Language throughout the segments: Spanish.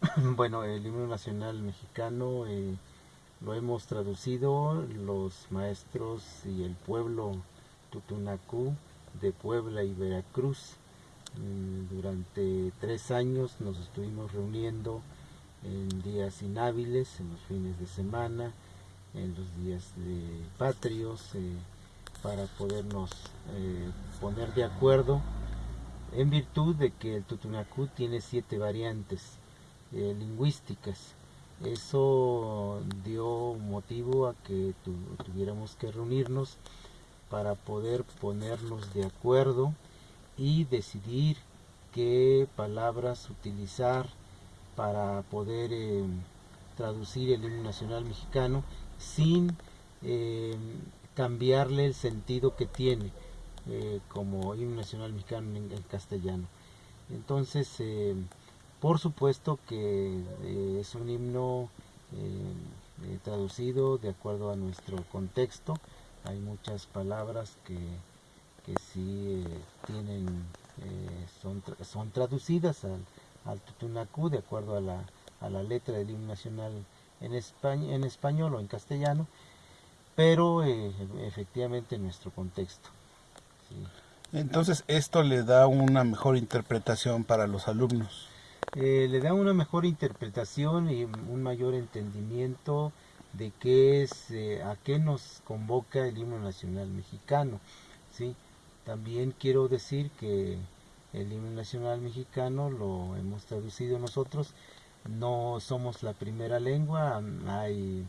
Bueno, el himno nacional mexicano eh, lo hemos traducido los maestros y el pueblo tutunacú de Puebla y Veracruz. Mm, durante tres años nos estuvimos reuniendo en días inhábiles, en los fines de semana, en los días de patrios, eh, para podernos eh, poner de acuerdo en virtud de que el tutunacú tiene siete variantes eh, lingüísticas. Eso dio motivo a que tuviéramos que reunirnos para poder ponernos de acuerdo y decidir qué palabras utilizar para poder eh, traducir el himno nacional mexicano sin eh, cambiarle el sentido que tiene como himno nacional mexicano en, en castellano. Entonces, por supuesto que eh, es un himno eh, eh, traducido de acuerdo a nuestro contexto. Hay muchas palabras que, que sí tienen, son, son traducidas al, al tutunacú de acuerdo a la, a la letra del himno nacional en, en español o en castellano, pero efectivamente en nuestro contexto. Entonces esto le da una mejor interpretación para los alumnos. Le da una mejor interpretación y un mayor entendimiento de qué es, eh, a qué nos convoca el himno nacional mexicano. ¿sí? También quiero decir que el himno nacional mexicano lo hemos traducido nosotros, no somos la primera lengua, hay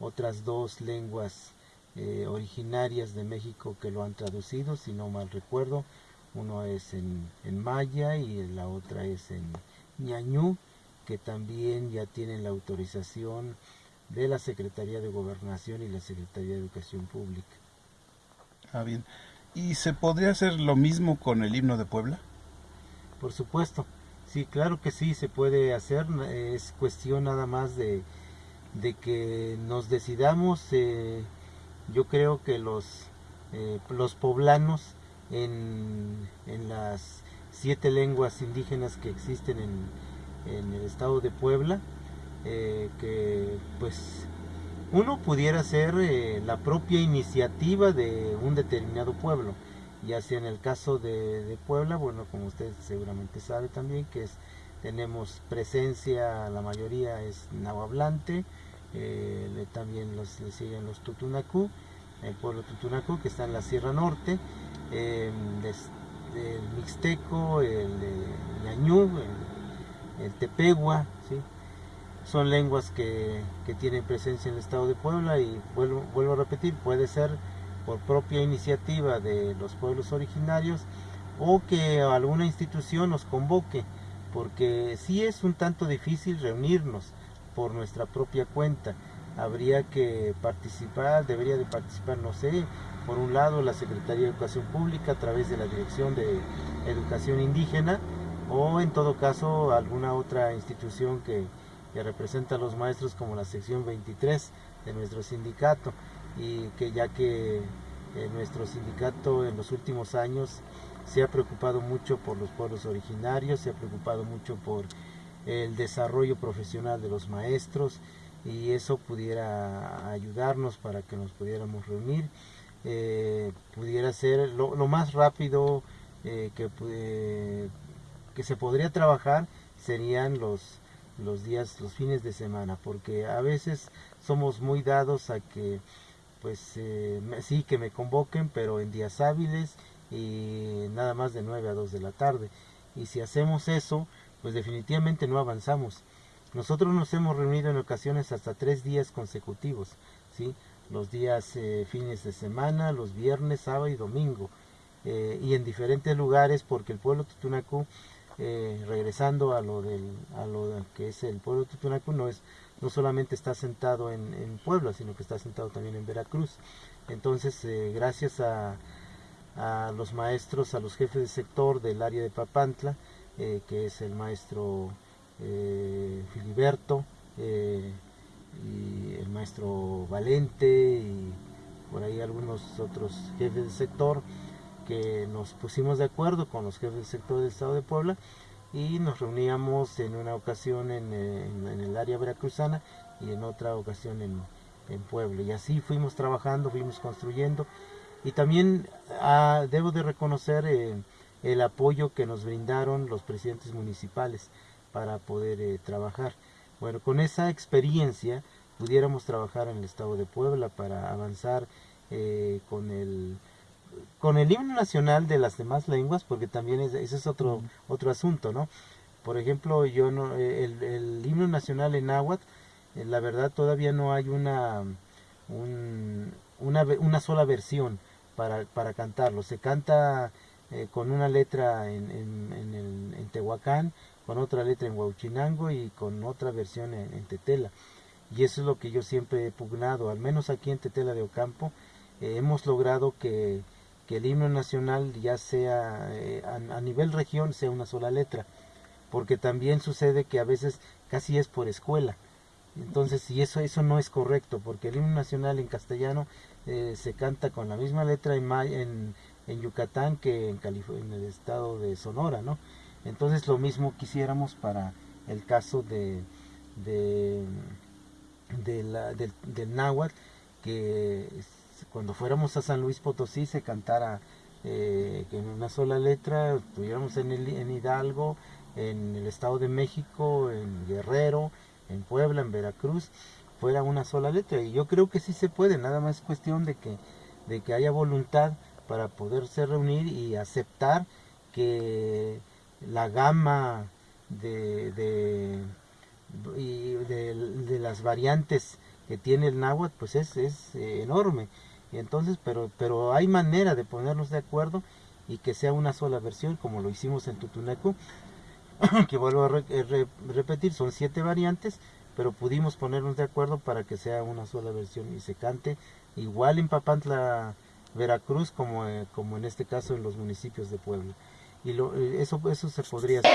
otras dos lenguas eh, originarias de México que lo han traducido, si no mal recuerdo, uno es en maya y la otra es en, ñañú, que también ya tienen la autorización de la Secretaría de Gobernación y la Secretaría de Educación Pública. Ah, bien. ¿Y se podría hacer lo mismo con el himno de Puebla? Por supuesto. Sí, claro que sí, se puede hacer. Es cuestión nada más de, de que nos decidamos. Eh, yo creo que los, eh, los poblanos en, en las siete lenguas indígenas que existen en, el estado de Puebla, eh, que pues uno pudiera ser eh, la propia iniciativa de un determinado pueblo, ya sea en el caso de, Puebla, bueno, como usted seguramente sabe también, que es, tenemos presencia, la mayoría es nahuablante, eh, también los, le siguen los tutunacú, el pueblo tutunacú que está en la Sierra Norte, el mixteco, el, ñañú, el, tepegua, son lenguas que, tienen presencia en el estado de Puebla y vuelvo, vuelvo a repetir, puede ser por propia iniciativa de los pueblos originarios o que alguna institución nos convoque, porque sí es un tanto difícil reunirnos por nuestra propia cuenta. Habría que participar, debería de participar, no sé, por un lado la Secretaría de Educación Pública a través de la Dirección de Educación Indígena o en todo caso alguna otra institución que, representa a los maestros como la sección 23 de nuestro sindicato. Y que ya que eh, nuestro sindicato en los últimos años se ha preocupado mucho por los pueblos originarios, se ha preocupado mucho por el desarrollo profesional de los maestros y eso pudiera ayudarnos para que nos pudiéramos reunir eh, pudiera ser lo, más rápido eh, que, que se podría trabajar serían los, los días, los fines de semana, porque a veces somos muy dados a que, pues eh, sí, que me convoquen, pero en días hábiles y nada más de 9 a 2 de la tarde. Y si hacemos eso, pues definitivamente no avanzamos. Nosotros nos hemos reunido en ocasiones hasta tres días consecutivos, ¿sí? Los días eh, fines de semana, los viernes, sábado y domingo, eh, y en diferentes lugares porque el pueblo Tutunacú, eh, regresando a lo, del, a lo que es el pueblo Tutunacú, no, es, no solamente está sentado en, en Puebla, sino que está sentado también en Veracruz. Entonces, gracias a, a, los maestros, a los jefes de sector del área de Papantla, que es el maestro Filiberto, y el maestro Valente y por ahí algunos otros jefes del sector que nos pusimos de acuerdo con los jefes del sector del Estado de Puebla y nos reuníamos en una ocasión en, en, el área veracruzana y en otra ocasión en, en Puebla. Y así fuimos trabajando, fuimos construyendo. Y también ah, debo de reconocer eh, el apoyo que nos brindaron los presidentes municipales para poder eh, trabajar. Bueno, con esa experiencia pudiéramos trabajar en el estado de Puebla para avanzar eh, con el con el himno nacional de las demás lenguas, porque también ese es otro, otro asunto, ¿no? Por ejemplo, yo no, eh, el, el himno nacional en náhuatl, eh, la verdad todavía no hay una, una, una, sola versión para, para cantarlo. Se canta eh, con una letra en, en, en, Tehuacán, con otra letra en Huauchinango y con otra versión en, Tetela. Y eso es lo que yo siempre he pugnado, al menos aquí en Tetela de Ocampo, hemos logrado que que el himno nacional ya sea eh, a, nivel región sea una sola letra, porque también sucede que a veces casi es por escuela. Entonces, y eso, eso no es correcto, porque el himno nacional en castellano eh, se canta con la misma letra en, en, en Yucatán que en, en el estado de Sonora, ¿no? Entonces lo mismo quisiéramos para el caso de, del, del náhuatl, que cuando fuéramos a San Luis Potosí se cantara eh, en una sola letra, estuviéramos en, el, en Hidalgo, en el Estado de México, en Guerrero, en Puebla, en Veracruz, fuera una sola letra. Y yo creo que sí se puede, nada más es cuestión de que, de que haya voluntad para poderse reunir y aceptar que la gama de, de, las variantes que tiene el náhuatl pues es, es eh, enorme. Entonces, pero, pero hay manera de ponernos de acuerdo y que sea una sola versión, como lo hicimos en Tutuneco, que vuelvo a eh, repetir, son siete variantes, pero pudimos ponernos de acuerdo para que sea una sola versión y se cante igual en Papantla, Veracruz, como, eh, como en este caso en los municipios de Puebla y lo, eh, eso, eso se podría hacer.